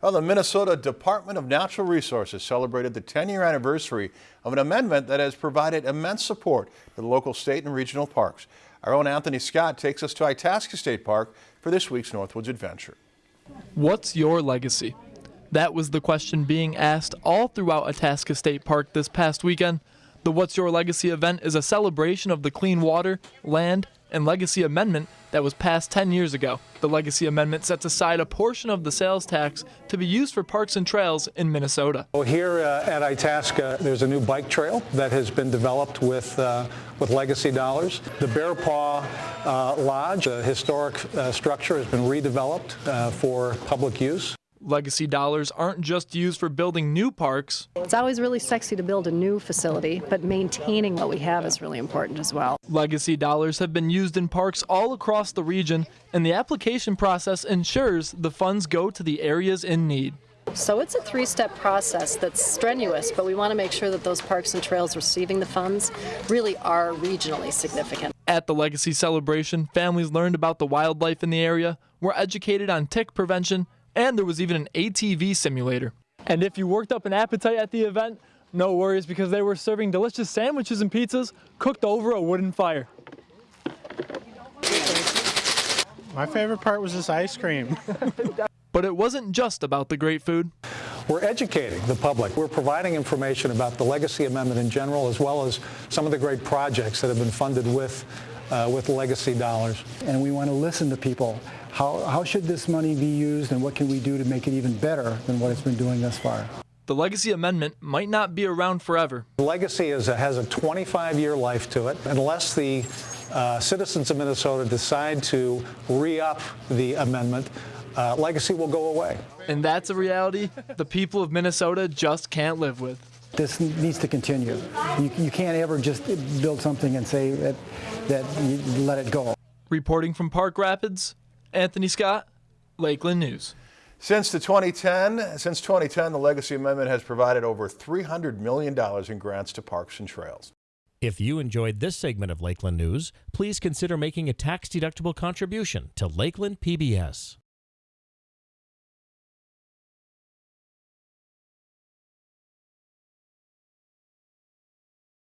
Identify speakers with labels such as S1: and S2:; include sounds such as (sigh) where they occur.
S1: Well, the Minnesota Department of Natural Resources celebrated the 10-year anniversary of an amendment that has provided immense support to the local state and regional parks. Our own Anthony Scott takes us to Itasca State Park for this week's Northwoods Adventure.
S2: What's your legacy? That was the question being asked all throughout Itasca State Park this past weekend. The What's Your Legacy event is a celebration of the clean water, land, and legacy amendment that was passed 10 years ago. The legacy amendment sets aside a portion of the sales tax to be used for parks and trails in Minnesota.
S3: Well, here uh, at Itasca, there's a new bike trail that has been developed with, uh, with legacy dollars. The Bear Paw uh, Lodge, a historic uh, structure, has been redeveloped uh, for public use.
S2: Legacy dollars aren't just used for building new parks.
S4: It's always really sexy to build a new facility, but maintaining what we have is really important as well.
S2: Legacy dollars have been used in parks all across the region, and the application process ensures the funds go to the areas in need.
S4: So it's a three-step process that's strenuous, but we want to make sure that those parks and trails receiving the funds really are regionally significant.
S2: At the Legacy celebration, families learned about the wildlife in the area, were educated on tick prevention, and there was even an ATV simulator. And if you worked up an appetite at the event, no worries because they were serving delicious sandwiches and pizzas cooked over a wooden fire.
S5: My favorite part was this ice cream. (laughs)
S2: But it wasn't just about the great food.
S3: We're educating the public. We're providing information about the Legacy Amendment in general, as well as some of the great projects that have been funded with, uh, with legacy dollars.
S6: And we want to listen to people. How, how should this money be used and what can we do to make it even better than what it's been doing thus far?
S2: The Legacy Amendment might not be around forever.
S3: Legacy is a, has a 25-year life to it. Unless the uh, citizens of Minnesota decide to re-up the amendment, uh, legacy will go away.
S2: And that's a reality the people of Minnesota just can't live with.
S6: This needs to continue. You, you can't ever just build something and say that, that you let it go.
S2: Reporting from Park Rapids, Anthony Scott, Lakeland News.
S1: Since the 2010, since 2010, the Legacy Amendment has provided over $300 million in grants to parks and trails.
S7: If you enjoyed this segment of Lakeland News, please consider making a tax-deductible contribution to Lakeland PBS.